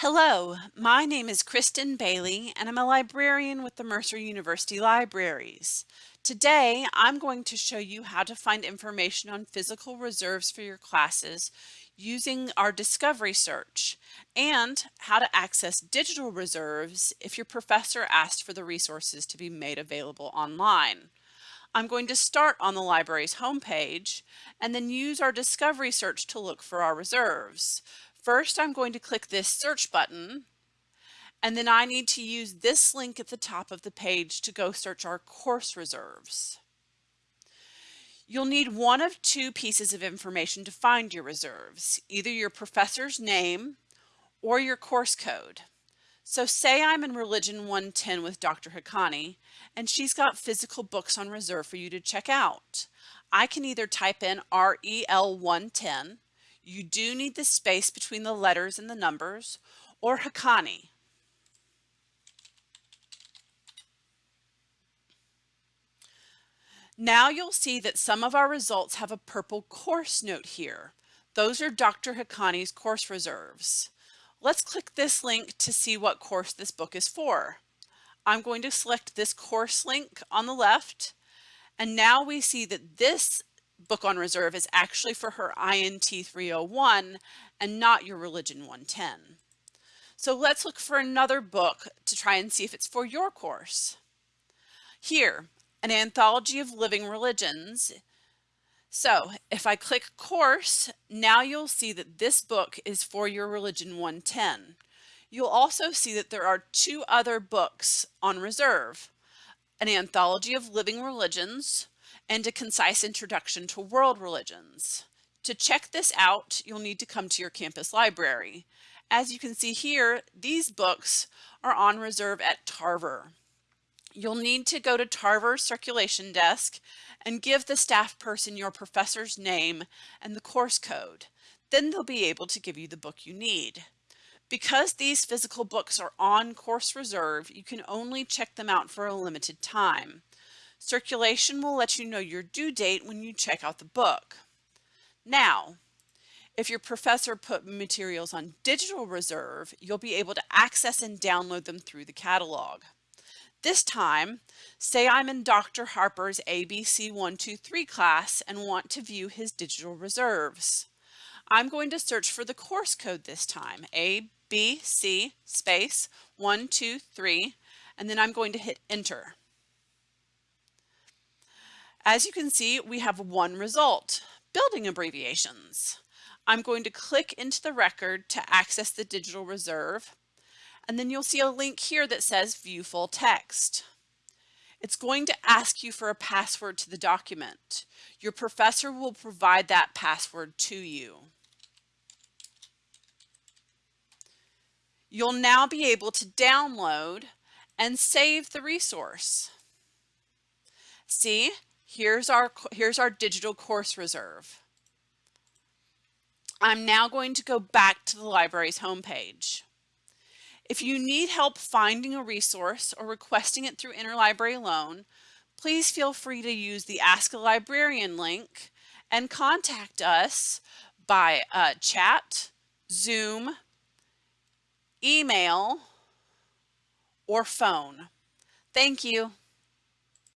Hello, my name is Kristen Bailey and I'm a librarian with the Mercer University Libraries. Today I'm going to show you how to find information on physical reserves for your classes using our discovery search and how to access digital reserves if your professor asked for the resources to be made available online. I'm going to start on the library's homepage and then use our discovery search to look for our reserves. First, I'm going to click this search button, and then I need to use this link at the top of the page to go search our course reserves. You'll need one of two pieces of information to find your reserves, either your professor's name or your course code. So say I'm in Religion 110 with Dr. Haqqani, and she's got physical books on reserve for you to check out. I can either type in REL 110 you do need the space between the letters and the numbers, or Hakani. Now you'll see that some of our results have a purple course note here. Those are Dr. Hakani's course reserves. Let's click this link to see what course this book is for. I'm going to select this course link on the left, and now we see that this book on reserve is actually for her INT 301 and not your Religion 110. So let's look for another book to try and see if it's for your course. Here, an anthology of living religions. So if I click course, now you'll see that this book is for your Religion 110. You'll also see that there are two other books on reserve, an anthology of living religions, and a concise introduction to world religions. To check this out, you'll need to come to your campus library. As you can see here, these books are on reserve at Tarver. You'll need to go to Tarver's circulation desk and give the staff person your professor's name and the course code. Then they'll be able to give you the book you need. Because these physical books are on course reserve, you can only check them out for a limited time. Circulation will let you know your due date when you check out the book. Now, if your professor put materials on digital reserve, you'll be able to access and download them through the catalog. This time, say I'm in Dr. Harper's ABC 123 class and want to view his digital reserves. I'm going to search for the course code this time, ABC space 123, and then I'm going to hit enter. As you can see, we have one result, building abbreviations. I'm going to click into the record to access the digital reserve, and then you'll see a link here that says view full text. It's going to ask you for a password to the document. Your professor will provide that password to you. You'll now be able to download and save the resource. See, Here's our, here's our digital course reserve. I'm now going to go back to the library's homepage. If you need help finding a resource or requesting it through interlibrary loan, please feel free to use the Ask a Librarian link and contact us by uh, chat, Zoom, email, or phone. Thank you.